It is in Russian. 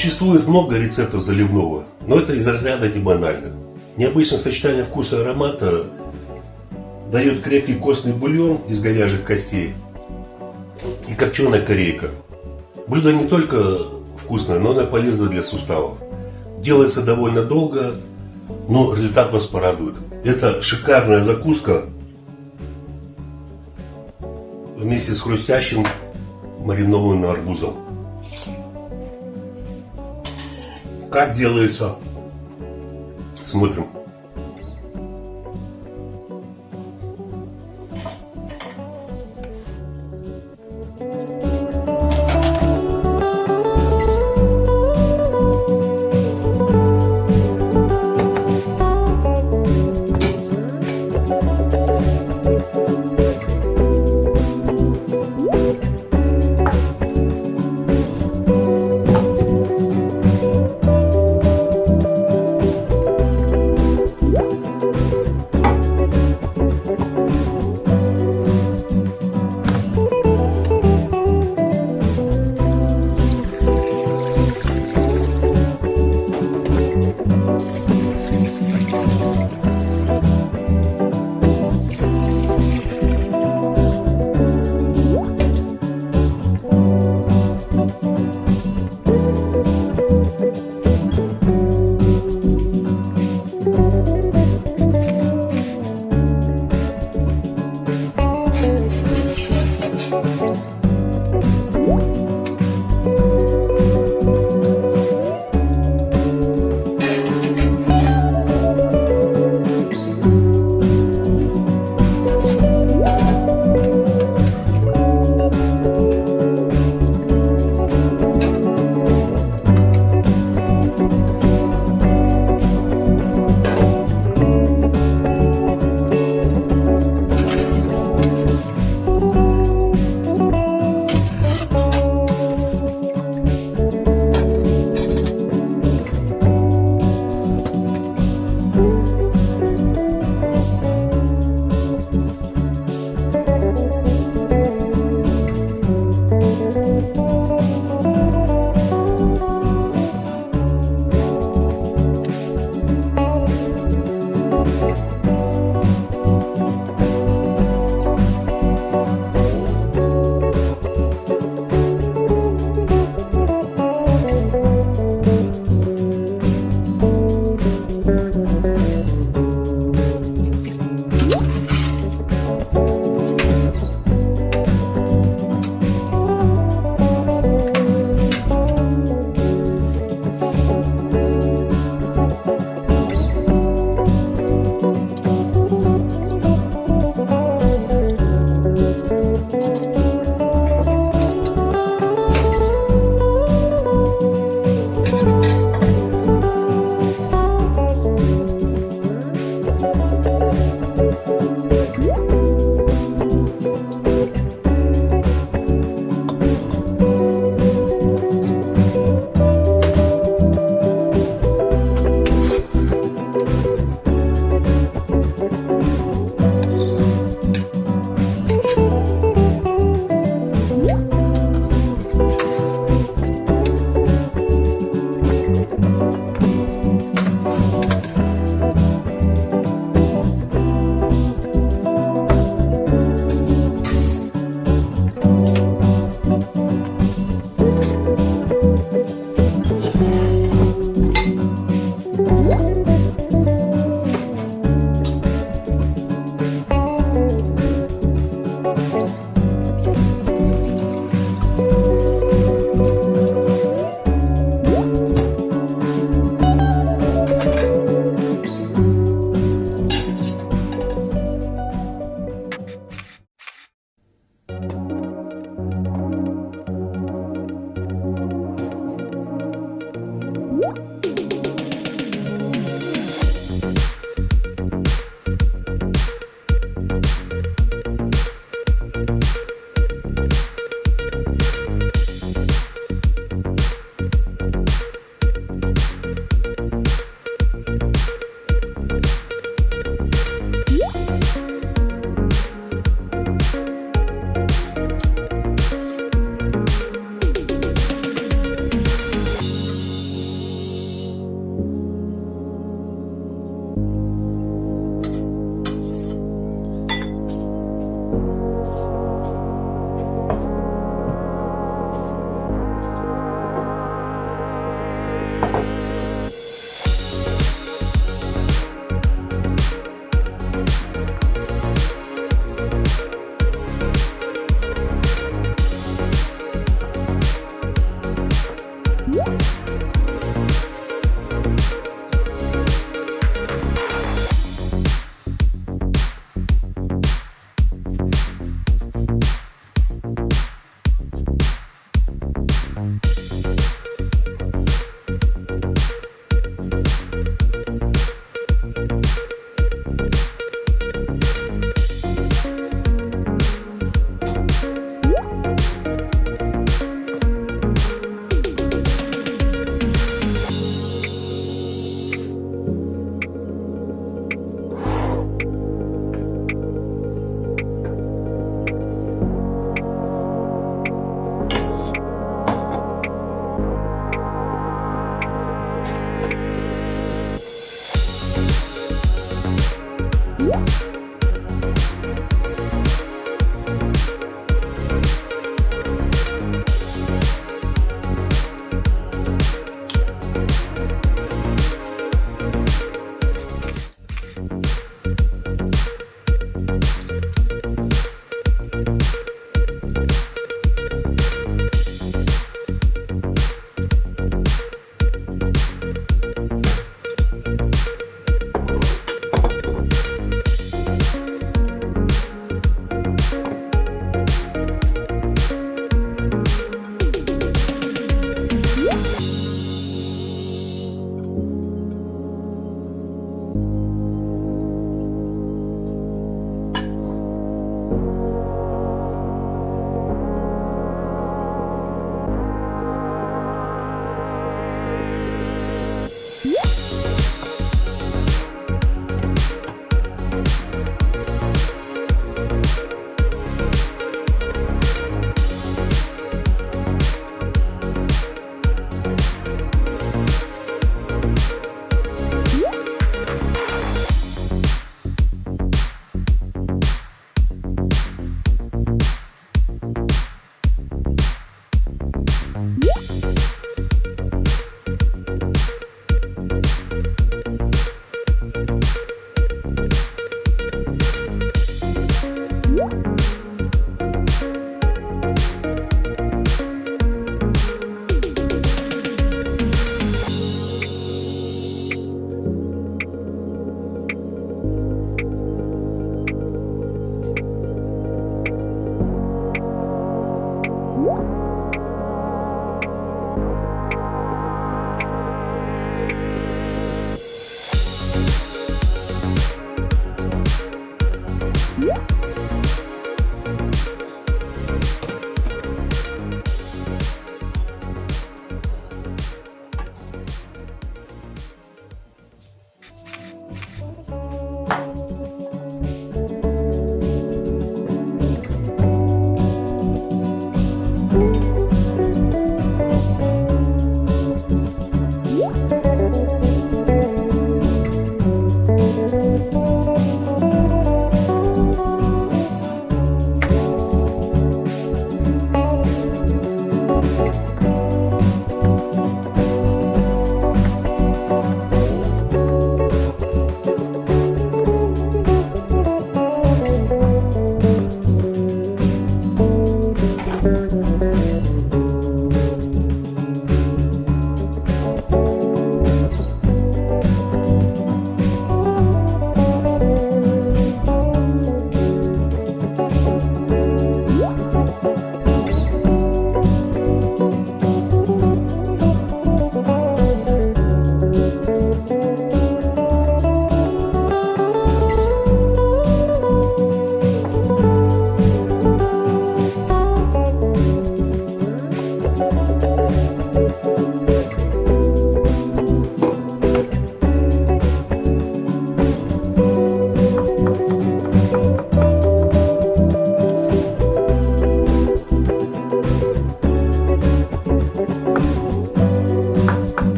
Существует много рецептов заливного, но это из разряда не банальных. Необычное сочетание вкуса и аромата дает крепкий костный бульон из говяжьих костей и копченая корейка. Блюдо не только вкусное, но и полезно для суставов. Делается довольно долго, но результат вас порадует. Это шикарная закуска вместе с хрустящим маринованным арбузом. Как делается? Смотрим.